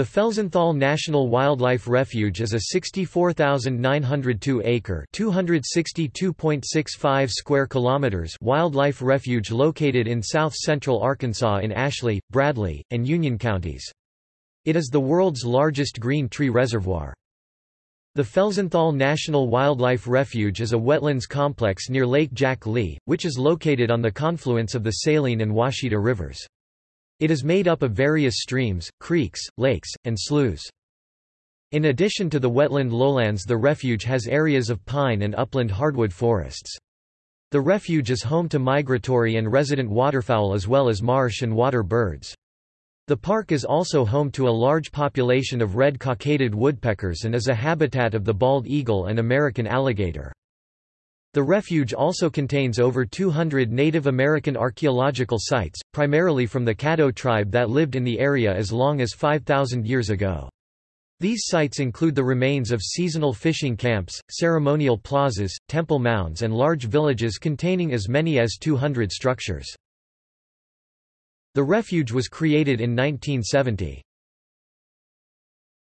The Felsenthal National Wildlife Refuge is a 64,902-acre (262.65 square kilometers) wildlife refuge located in south-central Arkansas in Ashley, Bradley, and Union counties. It is the world's largest green tree reservoir. The Felsenthal National Wildlife Refuge is a wetlands complex near Lake Jack Lee, which is located on the confluence of the Saline and Ouachita rivers. It is made up of various streams, creeks, lakes, and sloughs. In addition to the wetland lowlands the refuge has areas of pine and upland hardwood forests. The refuge is home to migratory and resident waterfowl as well as marsh and water birds. The park is also home to a large population of red-cockaded woodpeckers and is a habitat of the bald eagle and American alligator. The refuge also contains over 200 Native American archaeological sites, primarily from the Caddo tribe that lived in the area as long as 5,000 years ago. These sites include the remains of seasonal fishing camps, ceremonial plazas, temple mounds and large villages containing as many as 200 structures. The refuge was created in 1970.